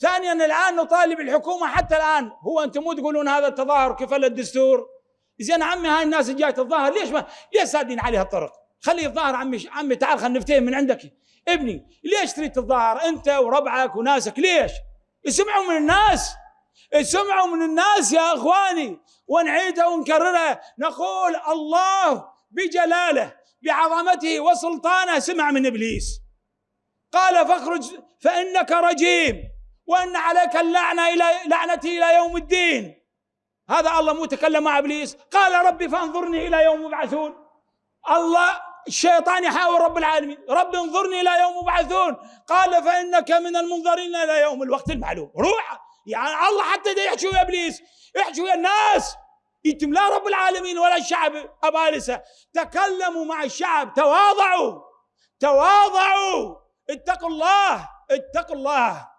ثانيا الآن نطالب الحكومة حتى الآن. هو أنتم مو تقولون هذا التظاهر كفل الدستور؟ زين عمي هاي الناس جاية تتظاهر ليش ما؟ ليش سادين عليها الطرق؟ خليه يتظاهر عمي عمي تعال خلينا نفتهم من عندك. ابني ليش تريد تتظاهر؟ أنت وربعك وناسك. ليش؟ اسمعوا من الناس. اسمعوا من الناس يا إخواني. ونعيدها ونكررها نقول الله بجلاله بعظمته وسلطانه. سمع من إبليس. قال فاخرج فإنك رجيم. وأن عليك اللعنة إلى لعنتي إلى يوم الدين. هذا الله مو تكلم مع إبليس. قال ربي فانظرني إلى يوم يبعثون. الله الشيطان يحاور رب العالمين. رب انظرني إلى يوم يبعثون. قال فإنك من المنظرين إلى يوم الوقت المعلوم. روح. يعني الله حتى دا يحكي ويا إبليس. يحكي ويا الناس. يتم لا رب العالمين ولا الشعب أبالسة. تكلموا مع الشعب. تواضعوا. تواضعوا. اتقوا الله. اتقوا الله.